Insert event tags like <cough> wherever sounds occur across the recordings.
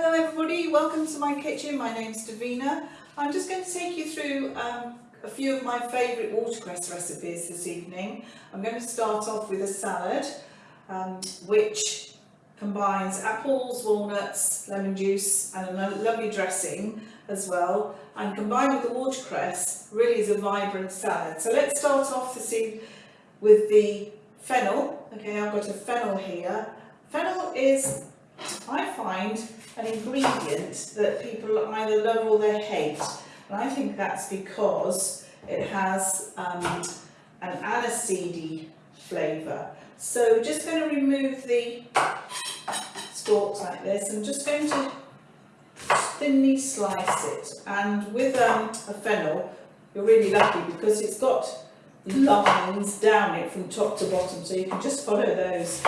Hello everybody, welcome to my kitchen. My name's Davina. I'm just going to take you through um, a few of my favourite watercress recipes this evening. I'm going to start off with a salad um, which combines apples, walnuts, lemon juice and a lovely dressing as well and combined with the watercress really is a vibrant salad. So let's start off this evening with the fennel. Okay, I've got a fennel here. Fennel is, I find, an ingredient that people either love or they hate. And I think that's because it has um, an aniseedy flavour. So just going to remove the stalks like this. I'm just going to thinly slice it. And with um, a fennel, you're really lucky because it's got lines down it from top to bottom. So you can just follow those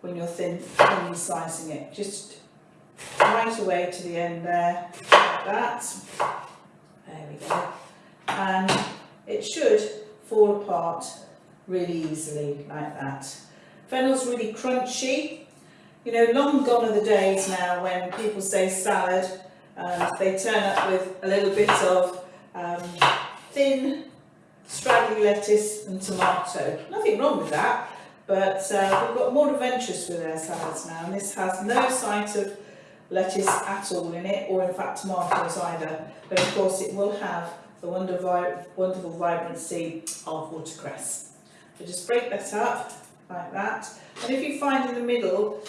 when you're thin, thinly slicing it. Just right away to the end there, like that. There we go. And it should fall apart really easily like that. Fennel's really crunchy. You know, long gone are the days now when people say salad they turn up with a little bit of um, thin, straggly lettuce and tomato. Nothing wrong with that, but uh, we've got more adventurous with our salads now and this has no sight of lettuce at all in it, or in fact tomatoes either. But of course it will have the wonder vi wonderful vibrancy of watercress. So just break that up like that. And if you find in the middle,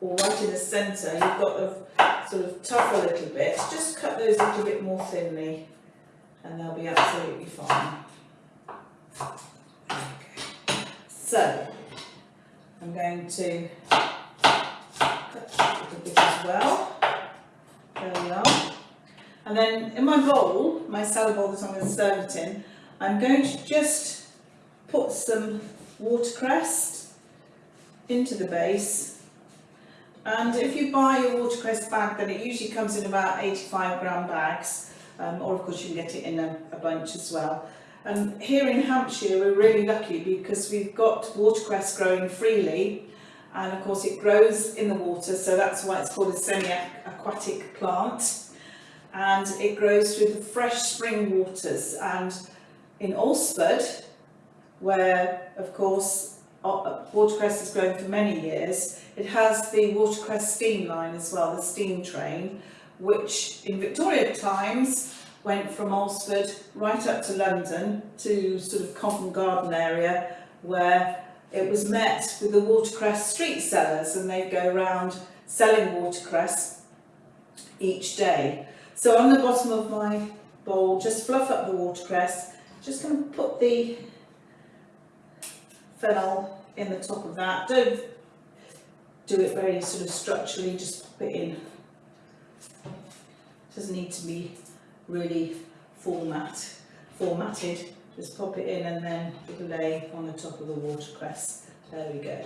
or right in the centre, you've got the sort of tough a little bit, just cut those a little bit more thinly and they'll be absolutely fine. Okay. So, I'm going to as well. There we are. And then in my bowl, my salad bowl that I'm going to serve it in, I'm going to just put some watercress into the base. And if you buy your watercress bag, then it usually comes in about 85 gram bags, um, or of course you can get it in a, a bunch as well. And here in Hampshire, we're really lucky because we've got watercress growing freely and of course it grows in the water so that's why it's called a semi-aquatic plant. And it grows through the fresh spring waters. And in Alresford where of course uh, watercress has grown for many years it has the watercress steam line as well the steam train which in Victoria times went from Alresford right up to London to sort of Covent Garden area where it was met with the watercress street sellers and they'd go around selling watercress each day. So on the bottom of my bowl, just fluff up the watercress, just going to put the fennel in the top of that. Don't do it very sort of structurally, just put it in. It doesn't need to be really format, formatted. Just pop it in and then lay on the top of the watercress. There we go.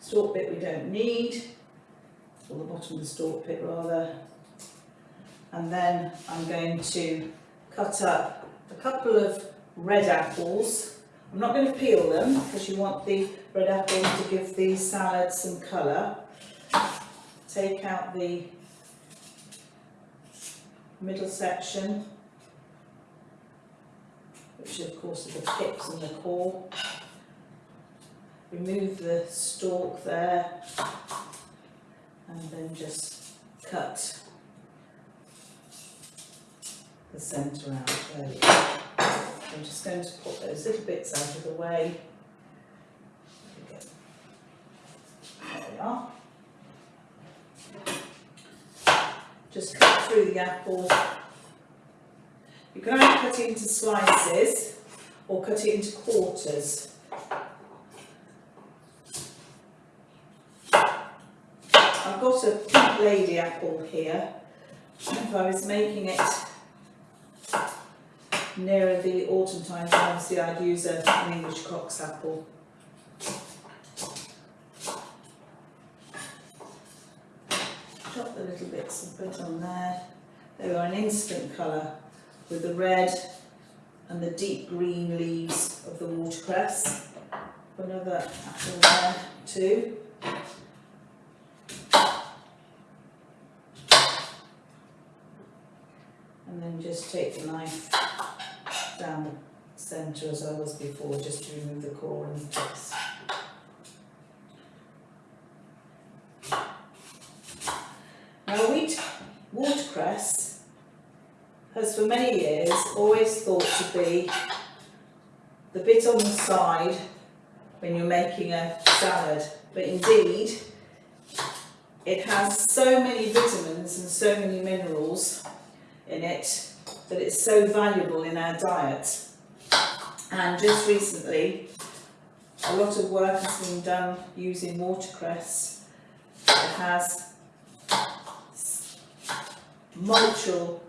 Stalk bit we don't need, or the bottom of the stalk bit rather. And then I'm going to cut up a couple of red apples. I'm not going to peel them because you want the red apples to give the salad some colour. Take out the middle section which of course are the pips and the core. Remove the stalk there and then just cut the centre out. There. I'm just going to put those little bits out of the way. There we are. Just cut through the apple you can either cut it into slices or cut it into quarters. I've got a pink lady apple here. If I was making it nearer the autumn time, obviously I'd use an English Cox's apple. Chop the little bits and put on there. They are an instant colour with the red and the deep green leaves of the watercress. Another apple there too. And then just take the knife down the centre as I was before just to remove the core and the tips. Many years always thought to be the bit on the side when you're making a salad, but indeed it has so many vitamins and so many minerals in it that it's so valuable in our diet. And just recently, a lot of work has been done using watercress. It has multiple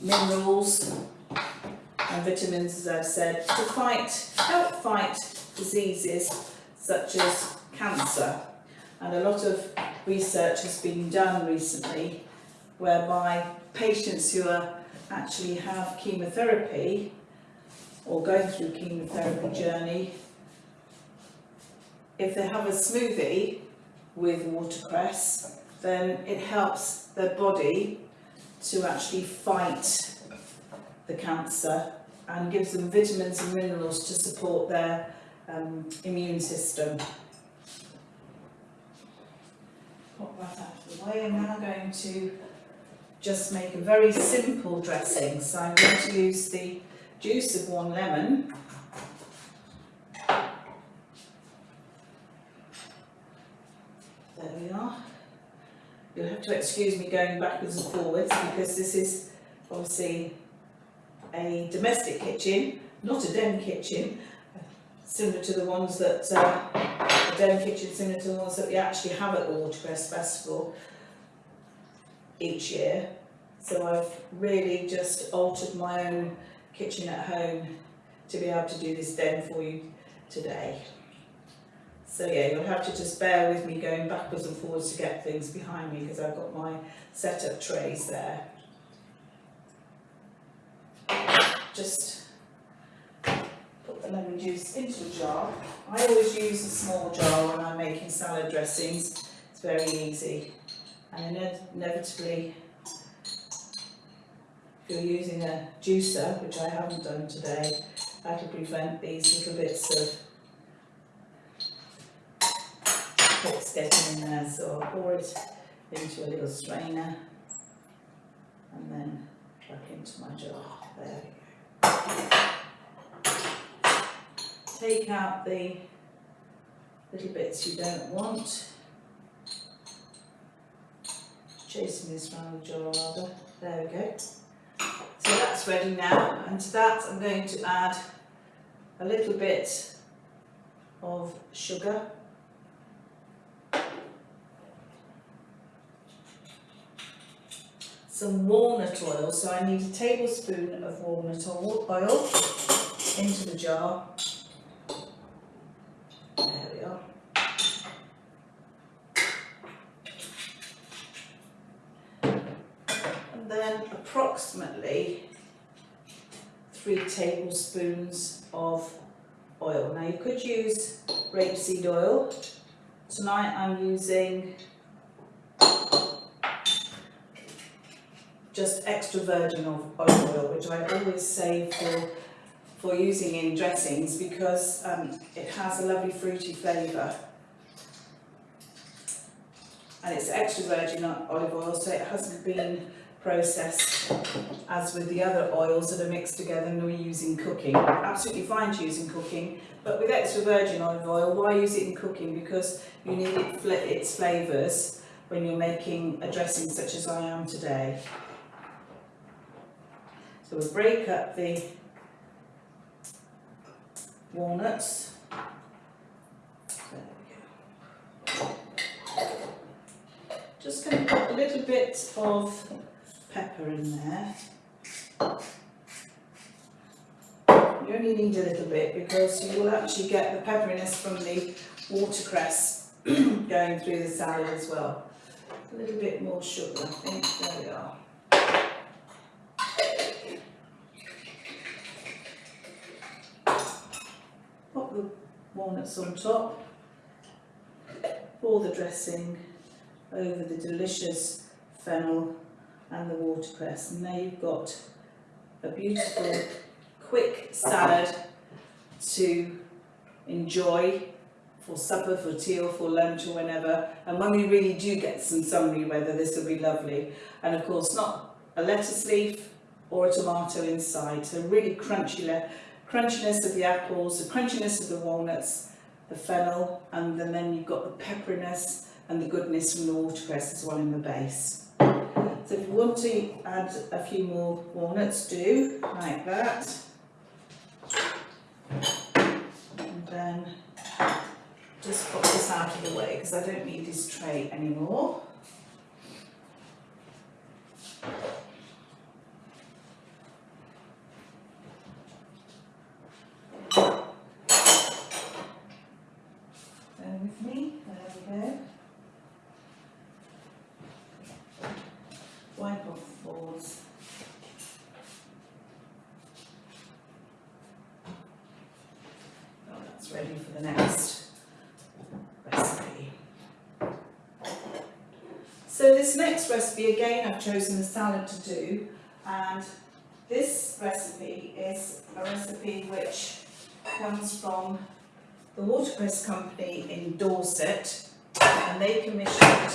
minerals and vitamins, as I've said, to fight, help fight diseases such as cancer. And a lot of research has been done recently whereby patients who are actually have chemotherapy or going through chemotherapy journey, if they have a smoothie with watercress, then it helps their body to actually fight the cancer and gives them vitamins and minerals to support their um, immune system. Pop that out of the way. I'm now going to just make a very simple dressing. So I'm going to use the juice of one lemon. There we are. You'll have to excuse me going backwards and forwards because this is obviously a domestic kitchen, not a den kitchen, similar to the ones that, uh, a den kitchen similar to the ones that we actually have at the Watercress Festival each year. So I've really just altered my own kitchen at home to be able to do this den for you today. So yeah, you'll have to just bear with me going backwards and forwards to get things behind me because I've got my setup trays there. Just put the lemon juice into a jar. I always use a small jar when I'm making salad dressings. It's very easy. And inevitably, if you're using a juicer, which I haven't done today, that'll prevent these little bits of in there. So I'll pour it into a little strainer and then back into my jar. There we go. Take out the little bits you don't want. Chasing this round the jar rather. There we go. So that's ready now and to that I'm going to add a little bit of sugar some walnut oil, so I need a tablespoon of walnut oil into the jar. There we are. And then approximately three tablespoons of oil. Now you could use rapeseed oil. Tonight I'm using just extra virgin olive oil, which I always save for, for using in dressings because um, it has a lovely fruity flavour. And it's extra virgin olive oil, so it hasn't been processed as with the other oils that are mixed together and we use in cooking. Absolutely fine to use in cooking, but with extra virgin olive oil, why use it in cooking? Because you need it, its flavours when you're making a dressing such as I am today. So we'll break up the walnuts. Just going to put a little bit of pepper in there. You only need a little bit because you will actually get the pepperiness from the watercress <clears throat> going through the salad as well. A little bit more sugar, I think. There we are. Walnuts on top, pour the dressing over the delicious fennel and the watercress. And there you've got a beautiful, quick salad to enjoy for supper, for tea or for lunch or whenever. And when we really do get some summery weather, this will be lovely. And of course, not a lettuce leaf or a tomato inside. So really crunchy, crunchiness of the apples, the crunchiness of the walnuts, the fennel, and then, then you've got the pepperiness and the goodness from the watercress as well in the base. So if you want to add a few more walnuts, do like that. And then just pop this out of the way because I don't need this tray anymore. Bear with me, there we go. Wipe off boards. Oh, that's ready for the next recipe. So recipe, again, I've chosen a salad to do, and this recipe is a recipe which comes from the Watercress Company in Dorset, and they commissioned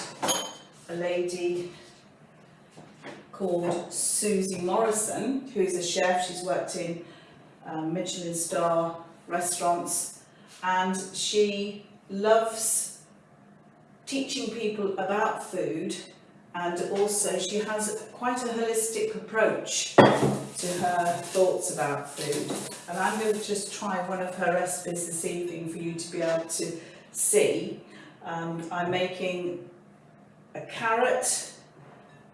a lady called Susie Morrison, who's a chef. She's worked in um, Michelin star restaurants, and she loves teaching people about food and also she has quite a holistic approach to her thoughts about food and I'm going to just try one of her recipes this evening for you to be able to see. Um, I'm making a carrot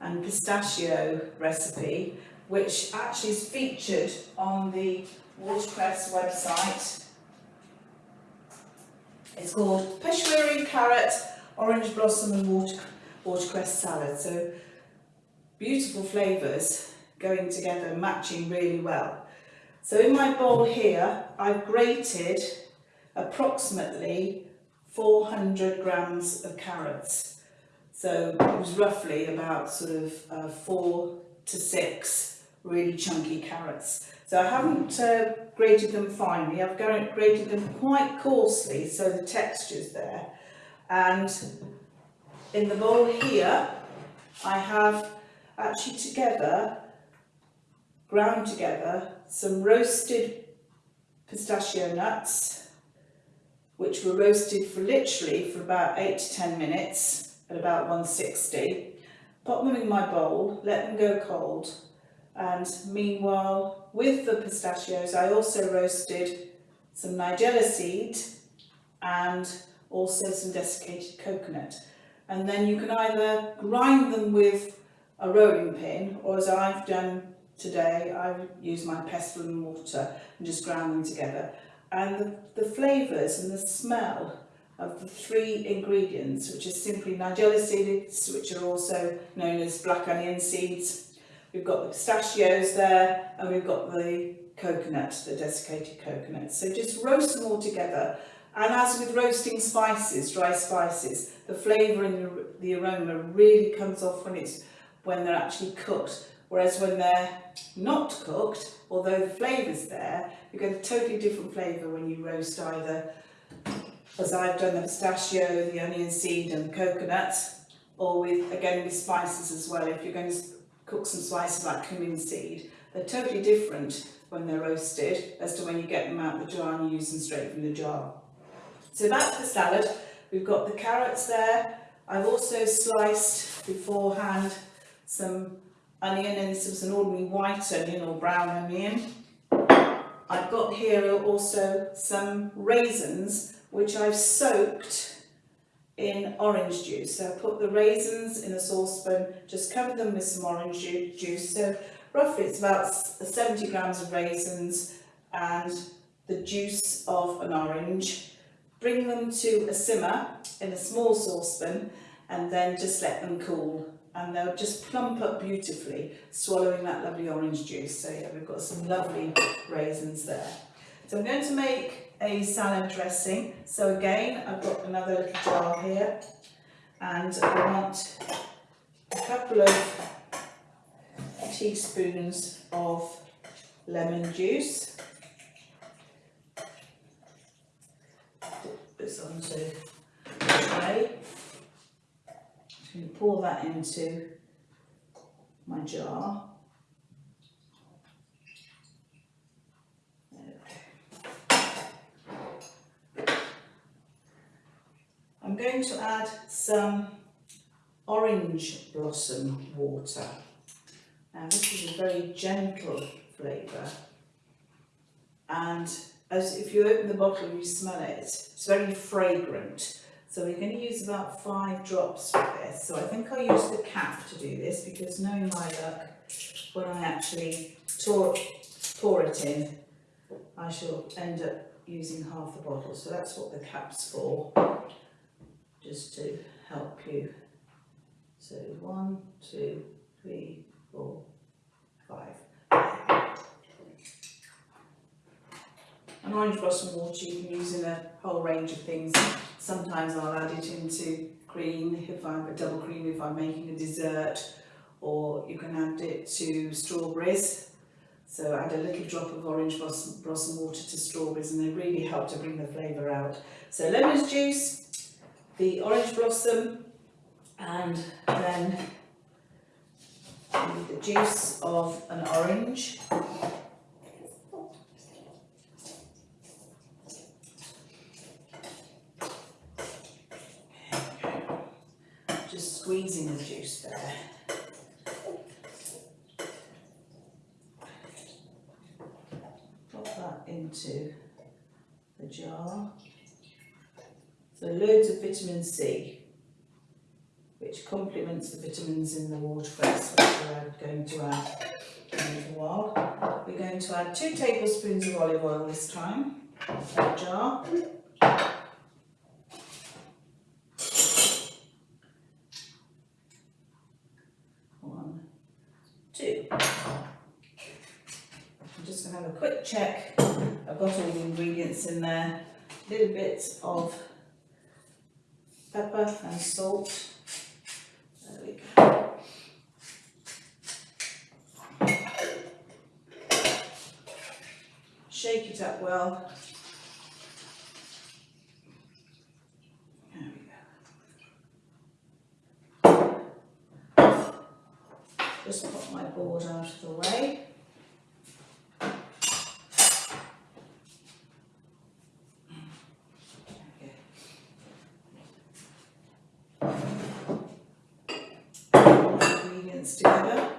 and pistachio recipe which actually is featured on the Watercress website. It's called Peshwari carrot, orange blossom and water, watercress salad. So beautiful flavours going together, matching really well. So in my bowl here, I've grated approximately 400 grams of carrots. So it was roughly about sort of uh, four to six really chunky carrots. So I haven't uh, grated them finely, I've grated them quite coarsely so the texture's there. And in the bowl here, I have actually together, ground together, some roasted pistachio nuts, which were roasted for literally for about 8 to 10 minutes at about 160. Pop them in my bowl, let them go cold, and meanwhile with the pistachios I also roasted some nigella seed and also some desiccated coconut and then you can either grind them with a rolling pin or as I've done today I've used my pestle and mortar and just ground them together and the, the flavours and the smell of the three ingredients which are simply nigella seeds which are also known as black onion seeds We've got the pistachios there and we've got the coconut, the desiccated coconut. So just roast them all together. And as with roasting spices, dry spices, the flavour and the, aroma really comes off when it's when they're actually cooked. Whereas when they're not cooked, although the flavour's there, you get a totally different flavour when you roast either, as I've done the pistachio, the onion seed and the coconut, or with, again, with spices as well. If you're going to cook some spices like cumin seed. They're totally different when they're roasted as to when you get them out of the jar and use them straight from the jar. So to the salad, we've got the carrots there. I've also sliced beforehand some onion and this some an ordinary white onion or brown onion. I've got here also some raisins which I've soaked in orange juice. So I put the raisins in a saucepan, just cover them with some orange juice. So roughly it's about 70 grams of raisins and the juice of an orange. Bring them to a simmer in a small saucepan and then just let them cool and they'll just plump up beautifully, swallowing that lovely orange juice. So yeah, we've got some lovely raisins there. So I'm going to make a salad dressing. So again, I've got another little jar here and I want a couple of teaspoons of lemon juice. Onto the tray. Just going to pour that into my jar. I'm going to add some orange blossom water. Now this is a very gentle flavour and as if you open the bottle you smell it, it's very fragrant. So we're going to use about five drops for this. So I think I'll use the cap to do this because knowing my luck, when I actually pour, pour it in, I shall end up using half the bottle. So that's what the cap's for, just to help you. So one, two, three, four, five. An orange blossom water you can use in a whole range of things. Sometimes I'll add it into cream if I'm a double cream if I'm making a dessert or you can add it to strawberries. So add a little drop of orange blossom, blossom water to strawberries and they really help to bring the flavour out. So lemon juice, the orange blossom and then the juice of an orange just squeezing the juice there. Pop that into the jar. So loads of vitamin C, which complements the vitamins in the watercress, which we're going to add in a while. We're going to add two tablespoons of olive oil this time, to the jar. One, two. I'm just going to have a quick check. I've got all the ingredients in there. Little bit of pepper and salt. There we go. Shake it up well. Just put my board out of the way. ingredients together.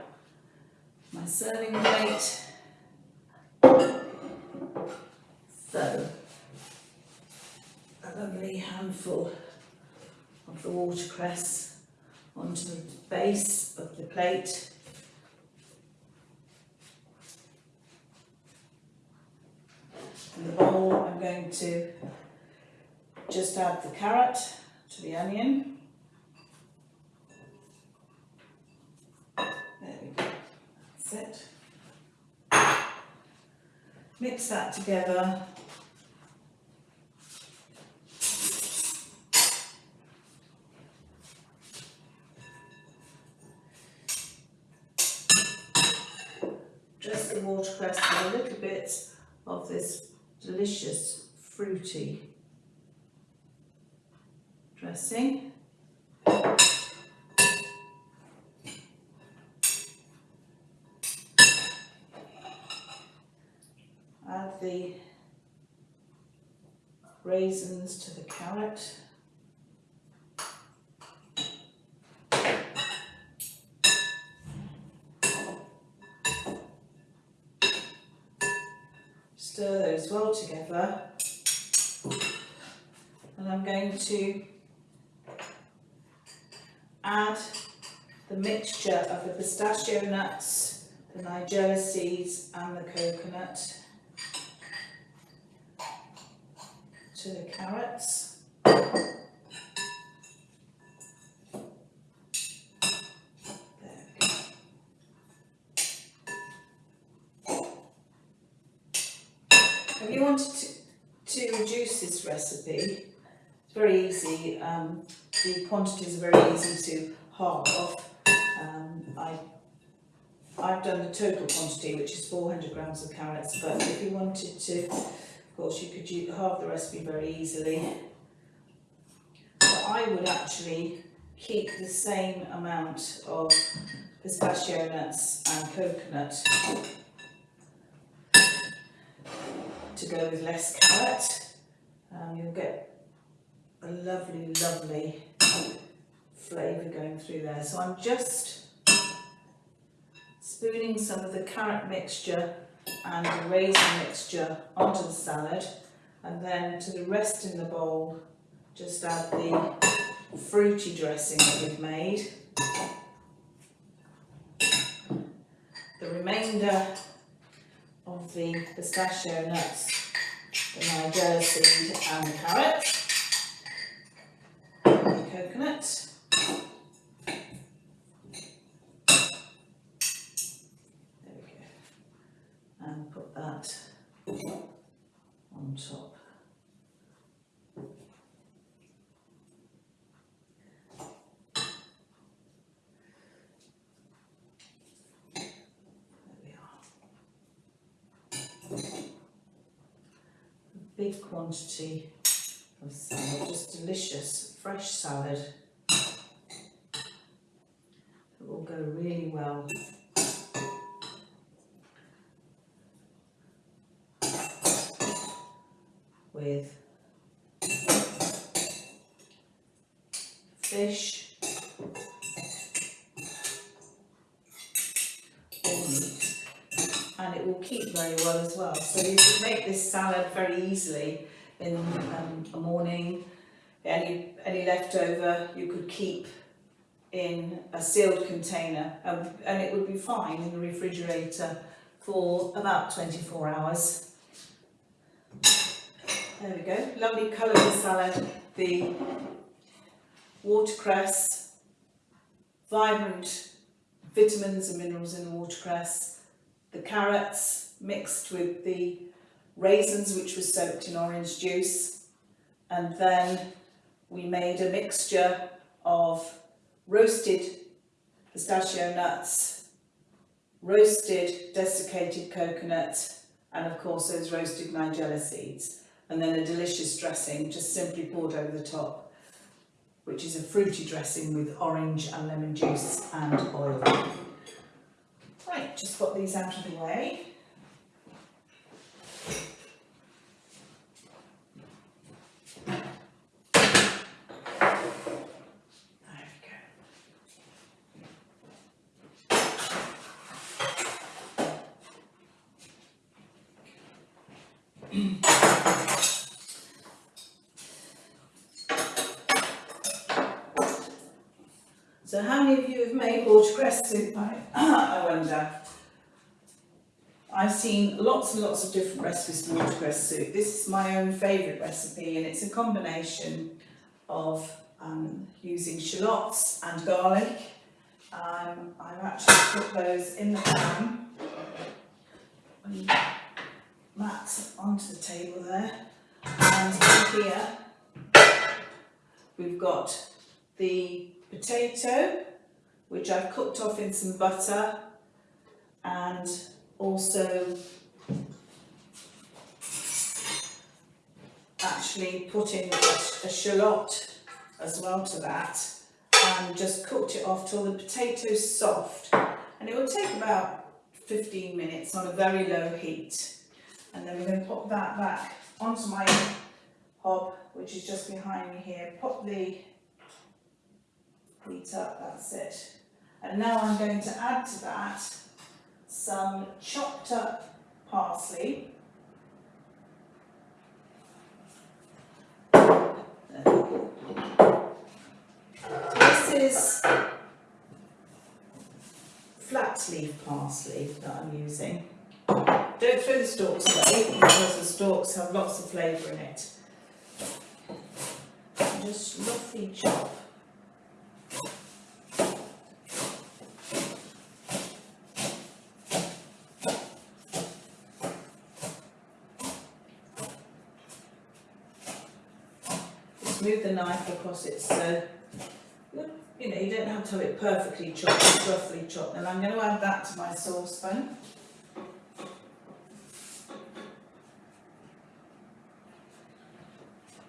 My serving plate. So, a of the watercress onto the base of the plate. In the bowl, I'm going to just add the carrot to the onion. There we go, that's it. Mix that together. This delicious fruity dressing. Add the raisins to the carrot. Stir well together. And I'm going to add the mixture of the pistachio nuts, the nigella seeds and the coconut to the carrots. It's very easy. Um, the quantities are very easy to halve off. Um, I I've done the total quantity, which is 400 grams of carrots, but if you wanted to, of course, you could use, halve the recipe very easily. But I would actually keep the same amount of pistachio nuts and coconut to go with less carrot. Um, you'll get a lovely, lovely flavour going through there. So I'm just spooning some of the carrot mixture and the raisin mixture onto the salad and then to the rest in the bowl just add the fruity dressing that we've made. The remainder of the pistachio nuts, the nigella seed and the carrot, the coconut. There we go. And put that on top. There we are. A big quantity of salad, just delicious, fresh salad. It will go really well with fish will keep very well as well. So you can make this salad very easily in um, a morning. Any, any leftover you could keep in a sealed container um, and it would be fine in the refrigerator for about 24 hours. There we go, lovely colourful salad. The watercress, vibrant vitamins and minerals in the watercress, the carrots mixed with the raisins which were soaked in orange juice and then we made a mixture of roasted pistachio nuts, roasted desiccated coconut and of course those roasted nigella seeds and then a delicious dressing just simply poured over the top which is a fruity dressing with orange and lemon juice and oil. Right, just put these out of the way. So how many of you have made watercress soup? <clears throat> wonder. I've seen lots and lots of different recipes for watercress soup. This is my own favourite recipe and it's a combination of um, using shallots and garlic. Um, I've actually put those in the pan. And onto the table there. And here we've got the potato, which I've cooked off in some butter and also actually put in a, shallot as well to that and just cooked it off till the potato's soft. And it will take about 15 minutes on a very low heat. And then we're going to pop that back onto my hob which is just behind me here. Pop the heat up, that's it. And now I'm going to add to that some chopped up parsley. This is flat leaf parsley that I'm using. Don't throw the stalks away because the stalks have lots of flavour in it. Just roughly chop Just move the knife across it so, you know, you don't have to have it perfectly chopped, roughly chopped. And I'm going to add that to my saucepan.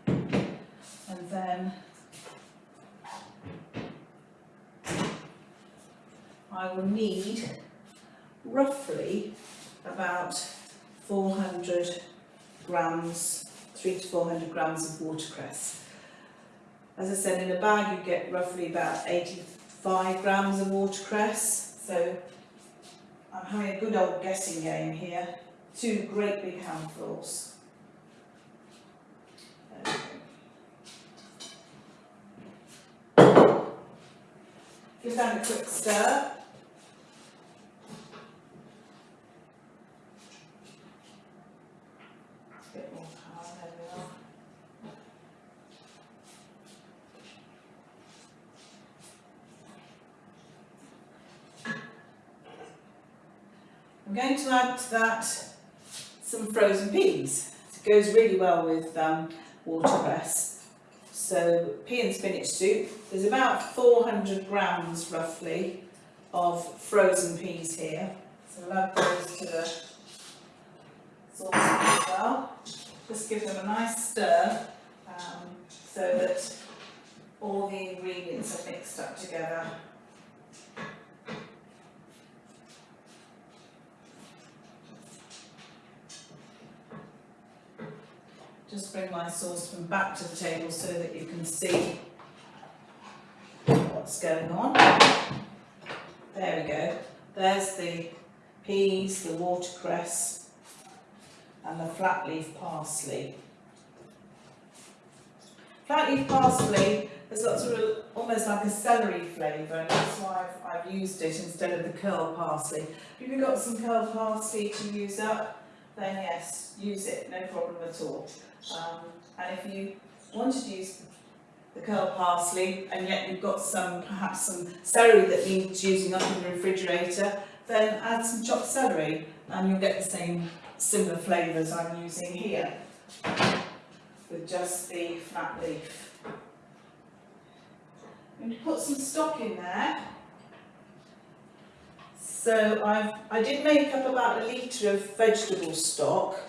And then I will need roughly about 400 grams, 3 to 400 grams of watercress. As I said, in a bag you get roughly about 85 grams of watercress, so I'm having a good old guessing game here. Two great big handfuls. Give that a quick stir. Bit more power, there we are. I'm going to add to that some frozen peas. It goes really well with um, watercress. So pea and spinach soup. There's about 400 grams roughly of frozen peas here. So we'll add those to the sauce as well. Just give them a nice stir um, so that all the ingredients are mixed up together. Just bring my saucepan back to the table so that you can see what's going on. There we go. There's the peas, the watercress and the flat leaf parsley. Flat leaf parsley has got sort of almost like a celery flavour and that's why I've, I've used it instead of the curl parsley. If you've got some curl parsley to use up, then yes, use it, no problem at all. Um, and if you wanted to use the curl parsley and yet you've got some, perhaps some celery that needs using up in the refrigerator, then add some chopped celery and you'll get the same similar flavours I'm using here with just the flat leaf. I'm going to put some stock in there. So I've, I did make up about a litre of vegetable stock.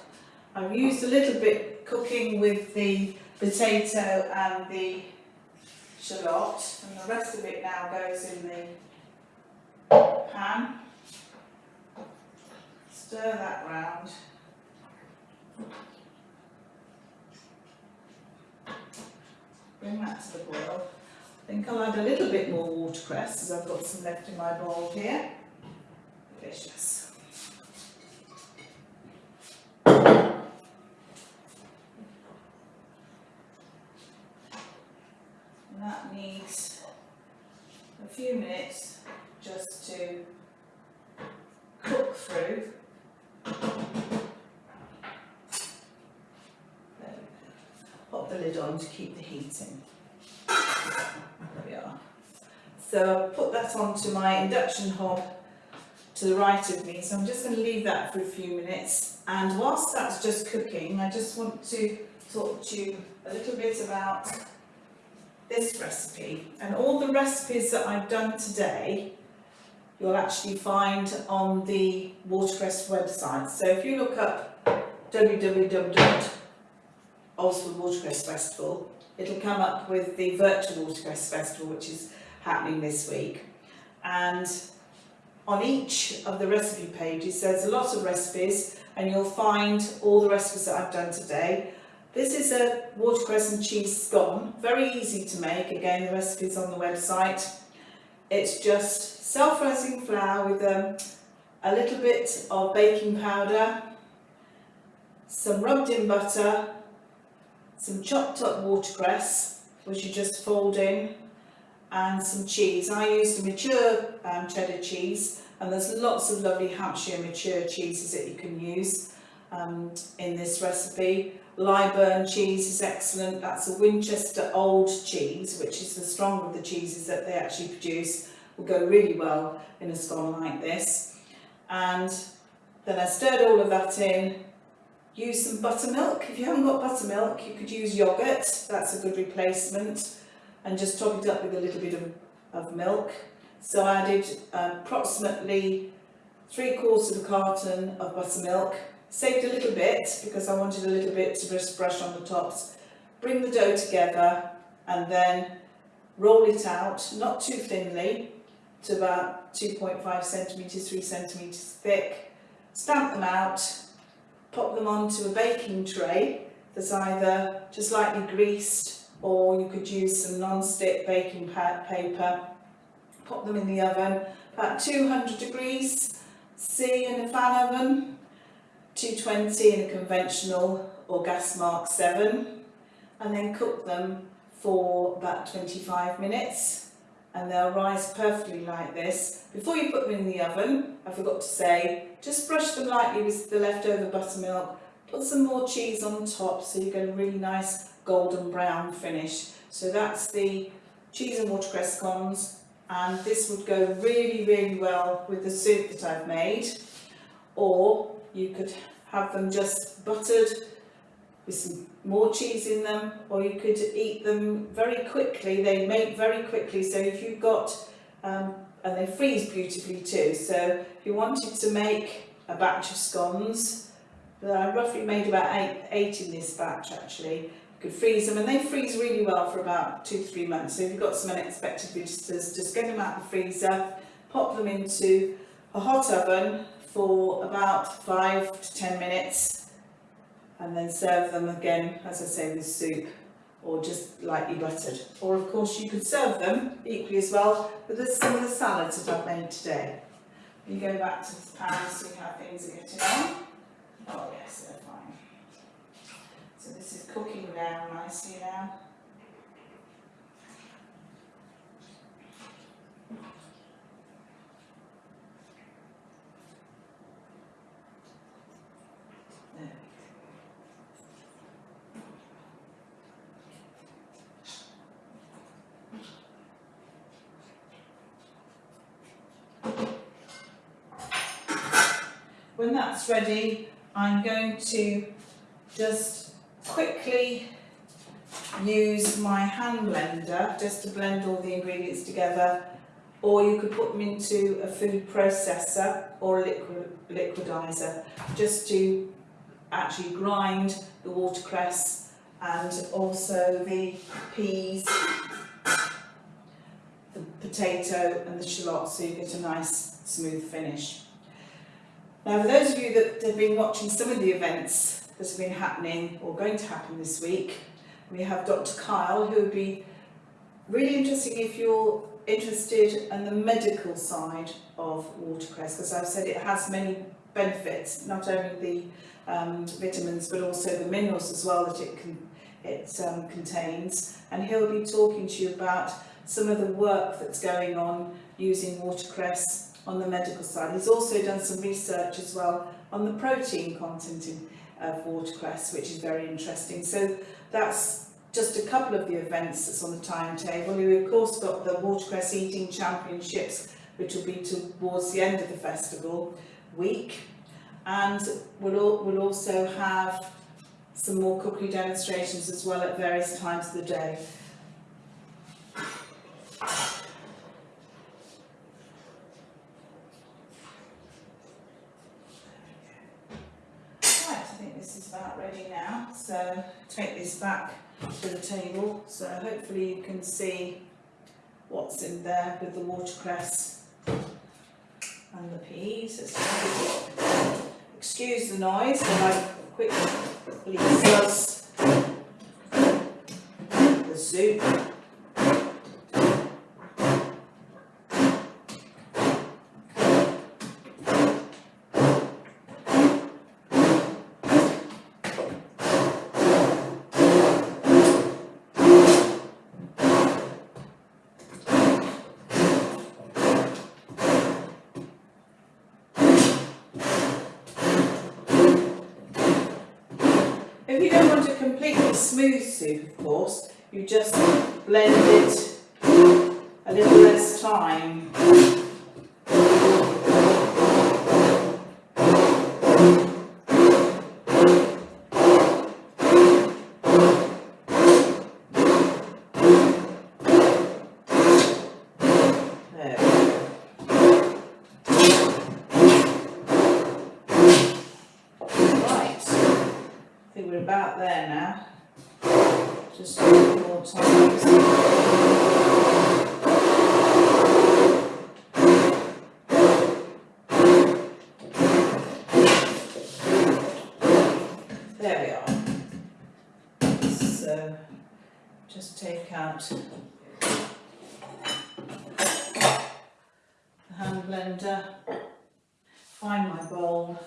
I've used a little bit cooking with the potato and the shallot and the rest of it now goes in the pan. Stir that round. Bring that to the boil. I think I'll add a little bit more watercress as I've got some left in my bowl here. Delicious. And that needs a few minutes just to cook through. Pop the lid on to keep the heat in. There we are. So I've put that onto my induction hob to the right of me, so I'm just going to leave that for a few minutes. And whilst that's just cooking, I just want to talk to you a little bit about this recipe. And all the recipes that I've done today, you'll actually find on the Watercress website. So if you look up www.Oswald it'll come up with the virtual Watercress Festival, which is happening this week. And on each of the recipe pages, there's a lot of recipes, and you'll find all the recipes that I've done today. This is a watercress and cheese scone, very easy to make. Again, the recipe's on the website. It's just self-rising flour with um, a little bit of baking powder, some rubbed in butter, some chopped up watercress, which you just fold in, and some cheese. I used a mature um, cheddar cheese, and there's lots of lovely Hampshire mature cheeses that you can use um, in this recipe. Lyburn cheese is excellent. That's a Winchester old cheese, which is the stronger of the cheeses that they actually produce. Will go really well in a scone like this. And then I stirred all of that in. Use some buttermilk. If you haven't got buttermilk, you could use yoghurt. That's a good replacement. And just top it up with a little bit of of milk. So I added approximately three quarters of a carton of buttermilk, saved a little bit because I wanted a little bit to just brush on the tops. Bring the dough together and then roll it out, not too thinly, to about 2.5 centimetres, 3 centimetres thick. Stamp them out, pop them onto a baking tray that's either just lightly greased or you could use some non-stick baking paper. Pop them in the oven, about 200 degrees C in a fan oven, 220 in a conventional or gas mark 7 and then cook them for about 25 minutes and they'll rise perfectly like this. Before you put them in the oven, I forgot to say, just brush them lightly with the leftover buttermilk, put some more cheese on top so you get a really nice golden brown finish. So that's the cheese and watercress scones and this would go really, really well with the soup that I've made. Or you could have them just buttered with some more cheese in them or you could eat them very quickly. They make very quickly so if you've got um, and they freeze beautifully too. So if you wanted to make a batch of scones I roughly made about eight, eight in this batch actually. You could freeze them and they freeze really well for about two three months. So if you've got some unexpected visitors just get them out of the freezer pop them into a hot oven for about five to ten minutes and then serve them again, as I say, with soup or just lightly buttered. Or of course you could serve them equally as well with some of the salads that I've made today. You go back to the pan and see how things are getting on. Oh yes, they're fine. So this is cooking down nicely now. When that's ready, I'm going to just quickly use my hand blender just to blend all the ingredients together or you could put them into a food processor or a liquid, liquidizer just to actually grind the watercress and also the peas, the potato and the shallots so you get a nice smooth finish. Now, for those of you that have been watching some of the events that have been happening or going to happen this week, we have Dr. Kyle, who would be really interesting if you're interested in the medical side of watercress, because I've said it has many benefits, not only the um, vitamins, but also the minerals as well that it, can, it um, contains. And he'll be talking to you about some of the work that's going on using watercress on the medical side. He's also done some research as well on the protein content in, of watercress, which is very interesting. So that's just a couple of the events that's on the timetable. We've of course got the Watercress Eating Championships, which will be towards the end of the festival week. And we'll, we'll also have some more cookery demonstrations as well at various times of the day. So take this back to the table. So hopefully you can see what's in there with the watercress and the peas. Excuse the noise, but I quickly sauce the soup. If you don't want a completely smooth soup, of course, you just blend it a little less time. There we go. Right, I think we're about there now. Just a little more time. There we are. So, just take out the hand blender, find my bowl.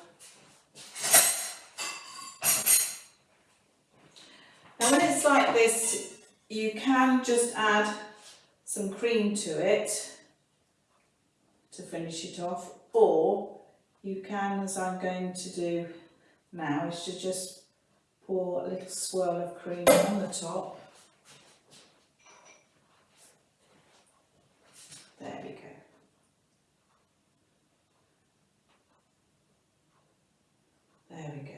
Now when it's like this, you can just add some cream to it to finish it off, or you can, as I'm going to do now, is to just pour a little swirl of cream on the top. There we go. There we go.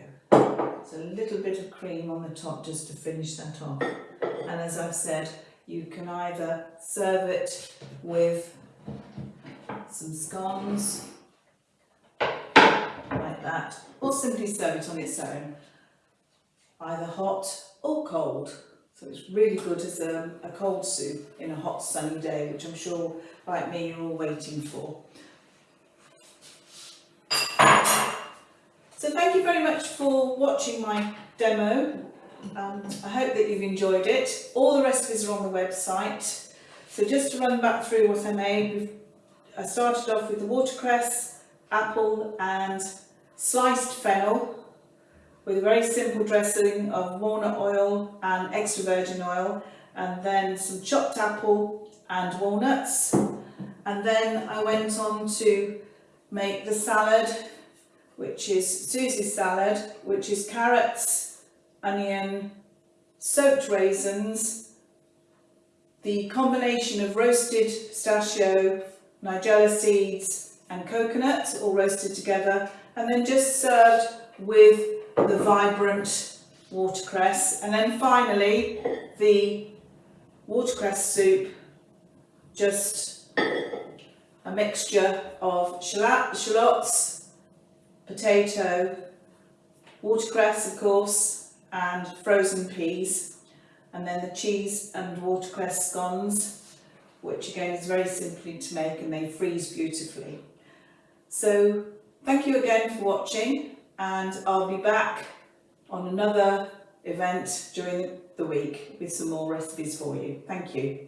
So a little bit of cream on the top just to finish that off. And as I've said, you can either serve it with some scones, like that, or simply serve it on its own, either hot or cold. So it's really good as a, a cold soup in a hot sunny day, which I'm sure, like me, you're all waiting for. So thank you very much for watching my demo. Um, I hope that you've enjoyed it. All the recipes are on the website. So just to run back through what I made, I started off with the watercress, apple and sliced fennel with a very simple dressing of walnut oil and extra virgin oil and then some chopped apple and walnuts and then I went on to make the salad which is Susie's salad which is carrots, onion, soaked raisins, the combination of roasted pistachio, nigella seeds and coconut all roasted together and then just served with the vibrant watercress. And then finally the watercress soup just a mixture of shallots, potato, watercress of course and frozen peas and then the cheese and watercress scones which again is very simply to make and they freeze beautifully. So thank you again for watching and I'll be back on another event during the week with some more recipes for you. Thank you.